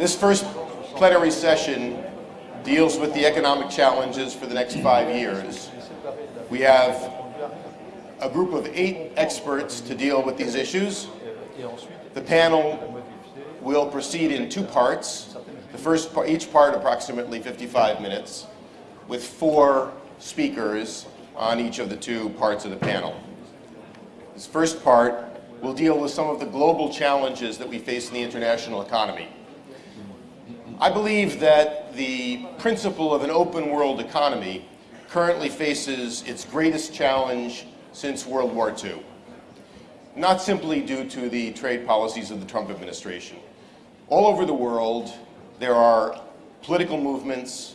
This first plenary session deals with the economic challenges for the next five years. We have a group of eight experts to deal with these issues. The panel will proceed in two parts. The first part, each part approximately 55 minutes, with four speakers on each of the two parts of the panel. This first part will deal with some of the global challenges that we face in the international economy. I believe that the principle of an open world economy currently faces its greatest challenge since World War II. Not simply due to the trade policies of the Trump administration. All over the world, there are political movements,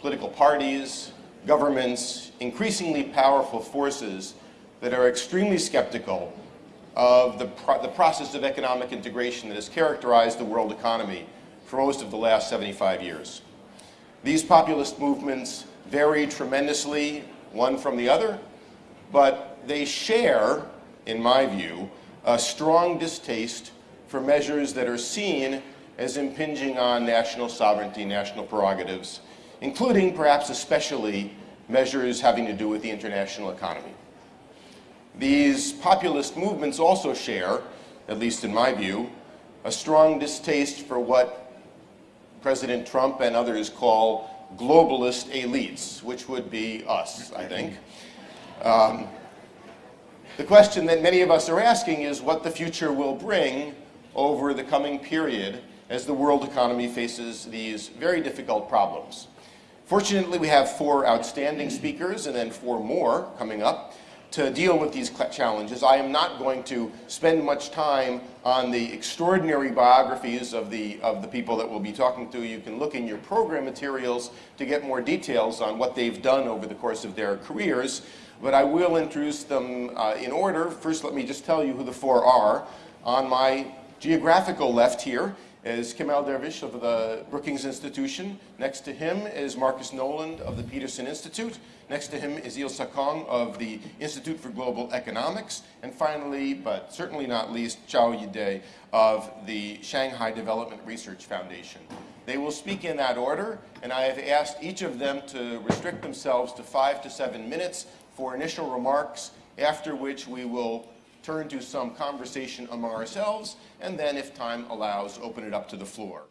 political parties, governments, increasingly powerful forces that are extremely skeptical of the, pro the process of economic integration that has characterized the world economy for most of the last 75 years. These populist movements vary tremendously one from the other, but they share, in my view, a strong distaste for measures that are seen as impinging on national sovereignty, national prerogatives, including, perhaps especially, measures having to do with the international economy. These populist movements also share, at least in my view, a strong distaste for what President Trump and others call globalist elites, which would be us, I think. Um, the question that many of us are asking is what the future will bring over the coming period as the world economy faces these very difficult problems. Fortunately, we have four outstanding speakers and then four more coming up to deal with these challenges. I am not going to spend much time on the extraordinary biographies of the, of the people that we'll be talking to. You can look in your program materials to get more details on what they've done over the course of their careers, but I will introduce them uh, in order. First, let me just tell you who the four are. On my geographical left here is Kemal Derviş of the Brookings Institution. Next to him is Marcus Noland of the Peterson Institute. Next to him is Il SaKong of the Institute for Global Economics. And finally, but certainly not least, Qiao Yide of the Shanghai Development Research Foundation. They will speak in that order, and I have asked each of them to restrict themselves to five to seven minutes for initial remarks, after which we will turn to some conversation among ourselves, and then, if time allows, open it up to the floor.